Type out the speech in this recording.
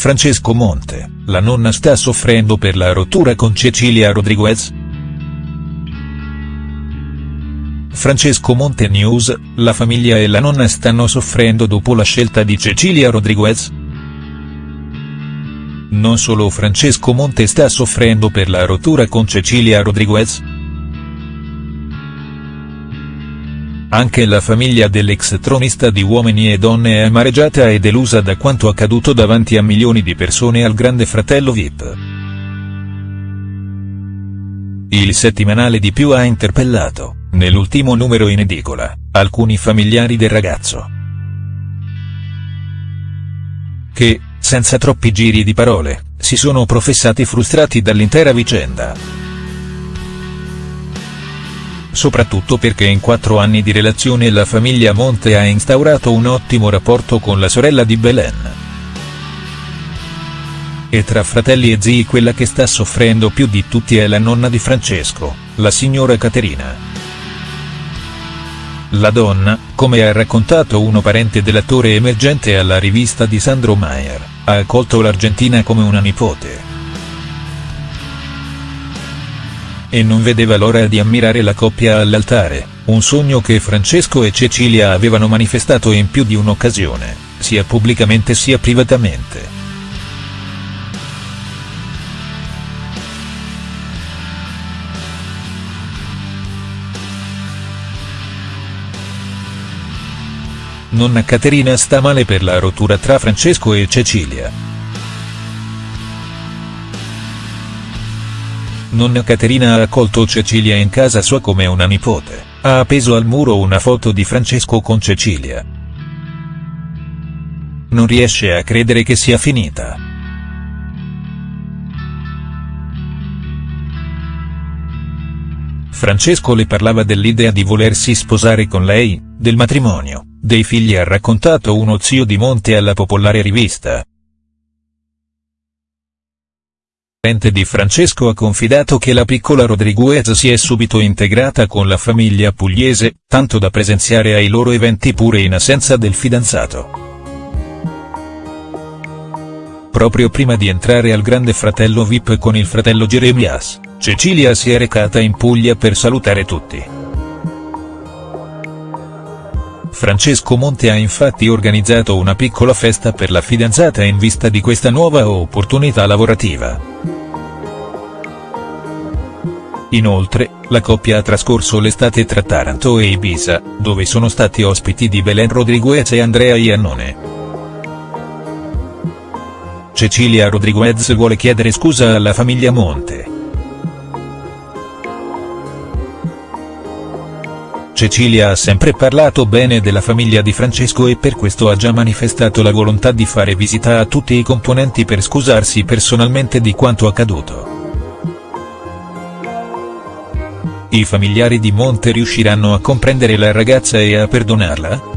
Francesco Monte, la nonna sta soffrendo per la rottura con Cecilia Rodriguez?. Francesco Monte News, la famiglia e la nonna stanno soffrendo dopo la scelta di Cecilia Rodriguez?. Non solo Francesco Monte sta soffrendo per la rottura con Cecilia Rodriguez?. Anche la famiglia dell'ex tronista di Uomini e Donne è amareggiata e delusa da quanto accaduto davanti a milioni di persone al grande fratello Vip. Il settimanale di più ha interpellato, nell'ultimo numero in edicola, alcuni familiari del ragazzo. Che, senza troppi giri di parole, si sono professati frustrati dall'intera vicenda soprattutto perché in quattro anni di relazione la famiglia Monte ha instaurato un ottimo rapporto con la sorella di Belen. E tra fratelli e zii quella che sta soffrendo più di tutti è la nonna di Francesco, la signora Caterina. La donna, come ha raccontato uno parente dell'attore emergente alla rivista di Sandro Maier, ha accolto l'Argentina come una nipote. E non vedeva l'ora di ammirare la coppia all'altare, un sogno che Francesco e Cecilia avevano manifestato in più di un'occasione, sia pubblicamente sia privatamente. Nonna Caterina sta male per la rottura tra Francesco e Cecilia. Nonna Caterina ha accolto Cecilia in casa sua come una nipote, ha appeso al muro una foto di Francesco con Cecilia. Non riesce a credere che sia finita. Francesco le parlava dell'idea di volersi sposare con lei, del matrimonio, dei figli ha raccontato uno zio di Monte alla popolare rivista, parente di Francesco ha confidato che la piccola Rodriguez si è subito integrata con la famiglia pugliese, tanto da presenziare ai loro eventi pure in assenza del fidanzato. Proprio prima di entrare al grande fratello Vip con il fratello Jeremias, Cecilia si è recata in Puglia per salutare tutti. Francesco Monte ha infatti organizzato una piccola festa per la fidanzata in vista di questa nuova opportunità lavorativa. Inoltre, la coppia ha trascorso l'estate tra Taranto e Ibiza, dove sono stati ospiti di Belen Rodriguez e Andrea Iannone. Cecilia Rodriguez vuole chiedere scusa alla famiglia Monte. Cecilia ha sempre parlato bene della famiglia di Francesco e per questo ha già manifestato la volontà di fare visita a tutti i componenti per scusarsi personalmente di quanto accaduto. I familiari di Monte riusciranno a comprendere la ragazza e a perdonarla?.